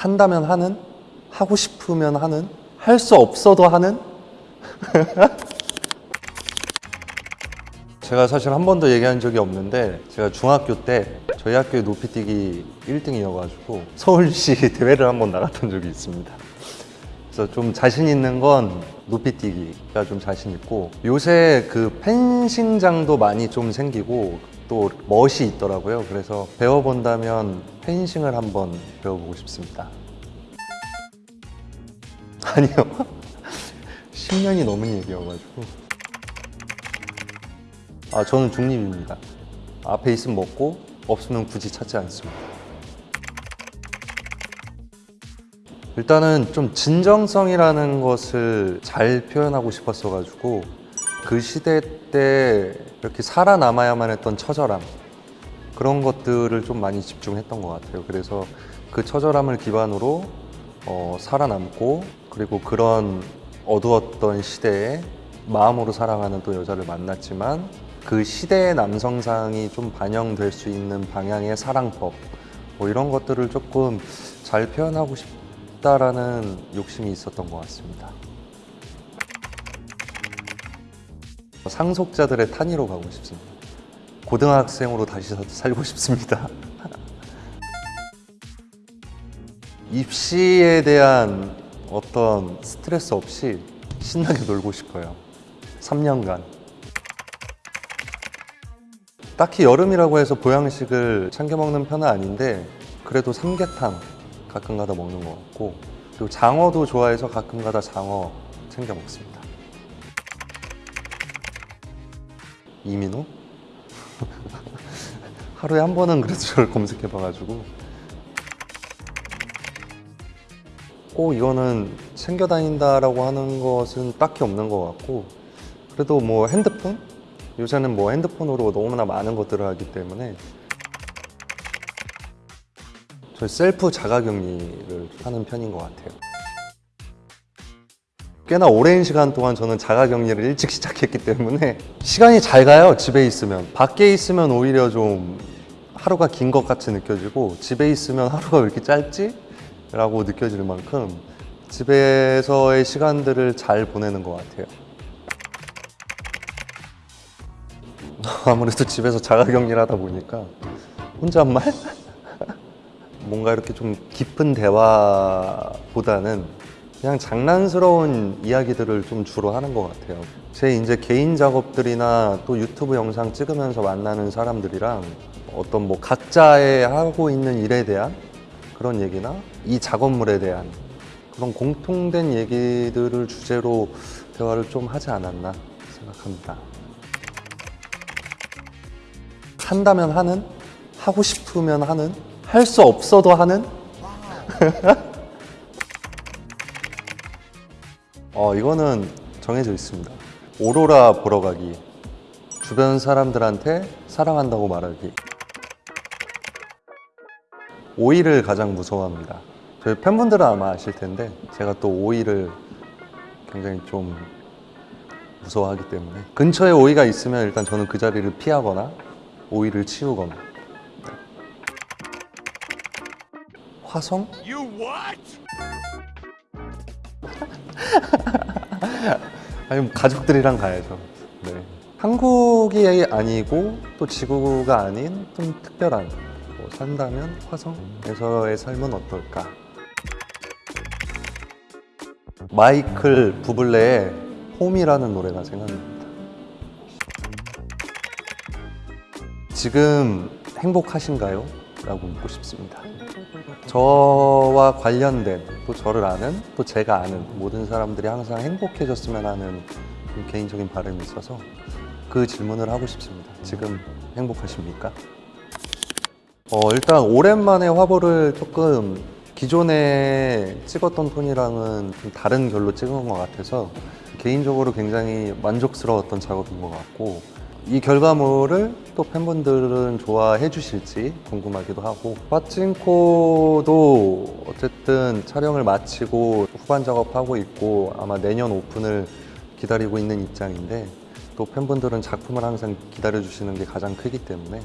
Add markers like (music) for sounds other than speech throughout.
한다면 하는, 하고 싶으면 하는, 할 수 없어도 하는. (laughs) 제가 사실 한 번도 얘기한 적이 없는데 제가 중학교 때 저희 학교의 높이뛰기 1등이어가지고 서울시 (laughs) 대회를 한 번 나갔던 적이 있습니다. 그래서 좀 자신 있는 건 높이뛰기가 좀 자신 있고 요새 그 펜싱장도 많이 좀 생기고 또 멋이 있더라고요. 그래서 배워본다면 펜싱을 한번 배워보고 싶습니다. (laughs) 아니요. (laughs) 10년이 넘은 얘기여가지고. 아, 저는 중립입니다. 앞에 있으면 먹고, 없으면 굳이 찾지 않습니다. 일단은 좀 진정성이라는 것을 잘 표현하고 싶었어가지고, 그 시대 때 이렇게 살아남아야만 했던 처절함, 그런 것들을 좀 많이 집중했던 것 같아요. 그래서 그 처절함을 기반으로 어, 살아남고 그리고 그런 어두웠던 시대에 마음으로 사랑하는 또 여자를 만났지만 그 시대의 남성상이 좀 반영될 수 있는 방향의 사랑법 뭐 이런 것들을 조금 잘 표현하고 싶다라는 욕심이 있었던 것 같습니다. 상속자들의 탄위로 가고 싶습니다. 고등학생으로 다시 사- 살고 싶습니다. (laughs) 입시에 대한 어떤 스트레스 없이 신나게 놀고 싶어요. 3년간. 딱히 여름이라고 해서 보양식을 챙겨 먹는 편은 아닌데 그래도 삼계탕 가끔 가다 먹는 것 같고 그리고 장어도 좋아해서 가끔 가다 장어 챙겨 먹습니다. 이민호? (laughs) 하루에 한 번은 그래도 저를 검색해 봐가지고 꼭 이거는 챙겨 다닌다라고 하는 것은 딱히 없는 것 같고 그래도 뭐 핸드폰? 요새는 뭐 핸드폰으로 너무나 많은 것들을 하기 때문에 저 셀프 자가격리를 하는 편인 것 같아요. 꽤나 오랜 시간 동안 저는 자가격리를 일찍 시작했기 때문에 시간이 잘 가요 집에 있으면 밖에 있으면 오히려 좀 하루가 긴 것 같이 느껴지고 집에 있으면 하루가 왜 이렇게 짧지? 라고 느껴질 만큼 집에서의 시간들을 잘 보내는 것 같아요 (laughs) 아무래도 집에서 자가격리를 하다 보니까 혼잣말? (laughs) 뭔가 이렇게 좀 깊은 대화보다는 그냥 장난스러운 이야기들을 좀 주로 하는 것 같아요. 제 이제 개인 작업들이나 또 유튜브 영상 찍으면서 만나는 사람들이랑 어떤 뭐 각자의 하고 있는 일에 대한 그런 얘기나 이 작업물에 대한 그런 공통된 얘기들을 주제로 대화를 좀 하지 않았나 생각합니다. 한다면 하는, 하고 싶으면 하는, 할 수 없어도 하는. 어, 이거는 정해져 있습니다. 오로라 보러 가기. 주변 사람들한테 사랑한다고 말하기. 오이를 가장 무서워합니다. 저희 팬분들은 아마 아실 텐데 제가 또 오이를 굉장히 좀 무서워하기 때문에 근처에 오이가 있으면 일단 저는 그 자리를 피하거나 오이를 치우거나 화성? (laughs) 아니 뭐 가족들이랑 가야죠. 네. 한국이 아니고 또 지구가 아닌 좀 특별한 뭐 산다면 화성에서의 삶은 어떨까? 마이클 부블레의 홈이라는 노래가 생각납니다. 지금 행복하신가요? 라고 묻고 싶습니다. 저와 관련된 또 저를 아는 또 제가 아는 모든 사람들이 항상 행복해졌으면 하는 좀 개인적인 바람이 있어서 그 질문을 하고 싶습니다. 지금 행복하십니까? 어, 일단 오랜만에 화보를 조금 기존에 찍었던 톤이랑은 좀 다른 결로 찍은 것 같아서 개인적으로 굉장히 만족스러웠던 작업인 것 같고 이 결과물을 또 팬분들은 좋아해 주실지 궁금하기도 하고 빠찡코도 어쨌든 촬영을 마치고 후반 작업하고 있고 아마 내년 오픈을 기다리고 있는 입장인데 또 팬분들은 작품을 항상 기다려 주시는 게 가장 크기 때문에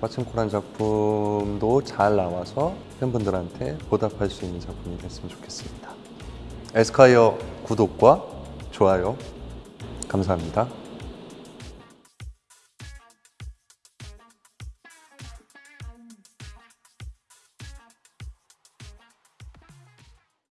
빠친코란 작품도 잘 나와서 팬분들한테 보답할 수 있는 작품이 됐으면 좋겠습니다. 에스콰이어 구독과 좋아요 감사합니다.